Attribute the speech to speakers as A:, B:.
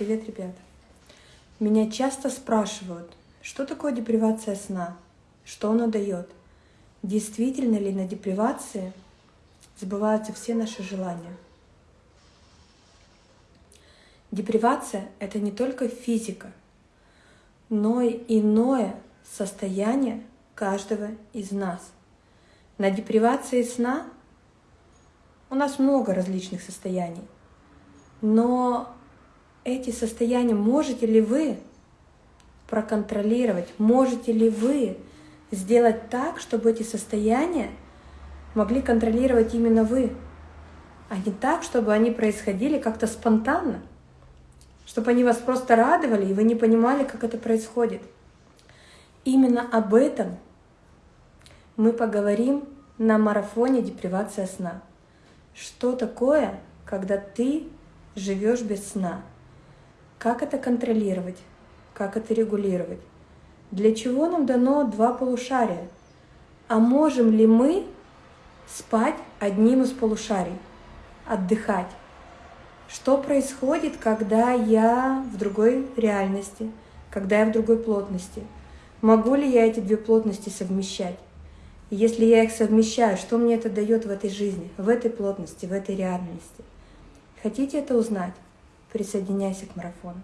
A: Привет, ребята! Меня часто спрашивают, что такое депривация сна, что она дает, действительно ли на депривации сбываются все наши желания. Депривация — это не только физика, но и иное состояние каждого из нас. На депривации сна у нас много различных состояний, но эти состояния можете ли вы проконтролировать, можете ли вы сделать так, чтобы эти состояния могли контролировать именно вы, а не так, чтобы они происходили как-то спонтанно, чтобы они вас просто радовали, и вы не понимали, как это происходит. Именно об этом мы поговорим на марафоне «Депривация сна». Что такое, когда ты живешь без сна? Как это контролировать? Как это регулировать? Для чего нам дано два полушария? А можем ли мы спать одним из полушарий, отдыхать? Что происходит, когда я в другой реальности, когда я в другой плотности? Могу ли я эти две плотности совмещать? Если я их совмещаю, что мне это дает в этой жизни, в этой плотности, в этой реальности? Хотите это узнать? Присоединяйся к марафону.